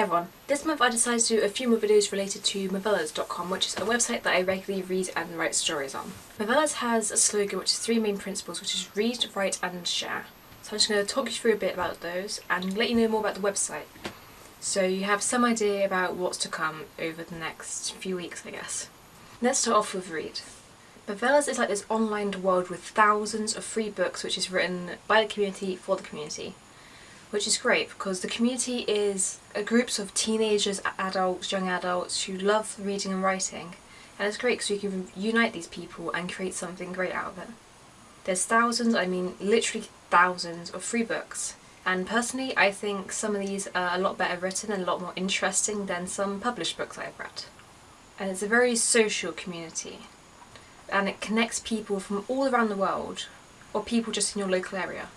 Hey everyone, this month I decided to do a few more videos related to movellas.com which is a website that I regularly read and write stories on. Movellas has a slogan which is three main principles which is read, write and share. So I'm just going to talk you through a bit about those and let you know more about the website. So you have some idea about what's to come over the next few weeks I guess. Let's start off with read. Movellas is like this online world with thousands of free books which is written by the community for the community which is great because the community is a groups of teenagers, adults, young adults who love reading and writing and it's great because you can unite these people and create something great out of it. There's thousands, I mean literally thousands of free books and personally I think some of these are a lot better written and a lot more interesting than some published books I've read. And it's a very social community and it connects people from all around the world or people just in your local area.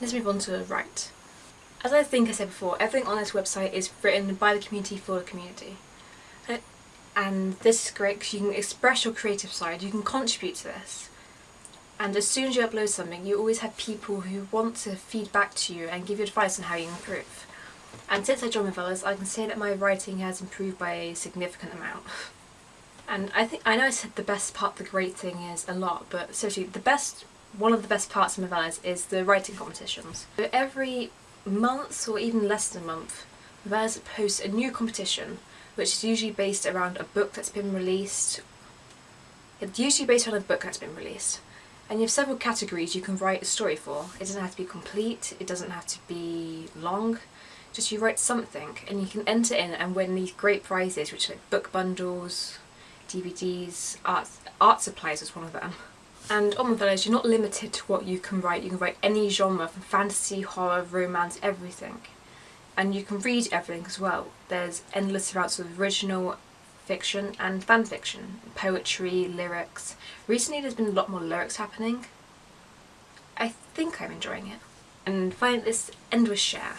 Let's move on to write. As I think I said before, everything on this website is written by the community for the community. Uh, and this is great because you can express your creative side, you can contribute to this. And as soon as you upload something, you always have people who want to feed back to you and give you advice on how you improve. And since I joined Movellas, I can say that my writing has improved by a significant amount. And I think, I know I said the best part, the great thing is a lot, but seriously, the best, one of the best parts of Movellas is the writing competitions. So every month or even less than a month, Vers posts a new competition which is usually based around a book that's been released. It's usually based on a book that's been released. And you have several categories you can write a story for. It doesn't have to be complete, it doesn't have to be long, just you write something and you can enter in and win these great prizes which are like book bundles, DVDs, art, art supplies is one of them. And on the Movellas, you're not limited to what you can write. You can write any genre, from fantasy, horror, romance, everything. And you can read everything as well. There's endless amounts of original fiction and fan fiction, poetry, lyrics. Recently there's been a lot more lyrics happening. I think I'm enjoying it. And finally this end with share.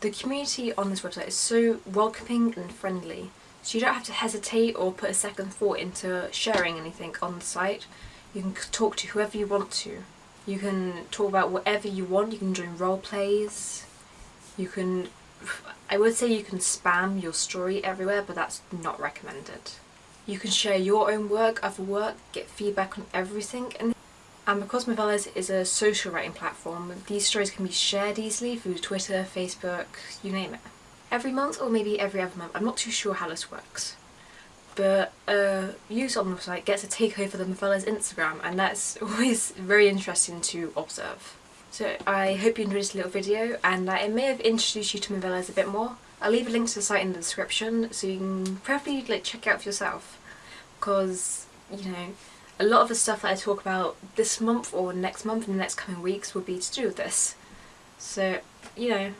The community on this website is so welcoming and friendly, so you don't have to hesitate or put a second thought into sharing anything on the site. You can talk to whoever you want to. You can talk about whatever you want. You can join role plays. You can, I would say you can spam your story everywhere, but that's not recommended. You can share your own work, other work, get feedback on everything. And, and because Movellas is a social writing platform, these stories can be shared easily through Twitter, Facebook, you name it. Every month or maybe every other month, I'm not too sure how this works but uh, a user on the site gets a takeover the Movellas Instagram and that's always very interesting to observe. So I hope you enjoyed this little video and that it may have introduced you to Movellas a bit more. I'll leave a link to the site in the description so you can probably like check it out for yourself because you know a lot of the stuff that I talk about this month or next month in the next coming weeks will be to do with this. So you know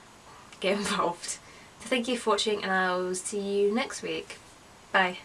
get involved. So thank you for watching and I'll see you next week. Bye.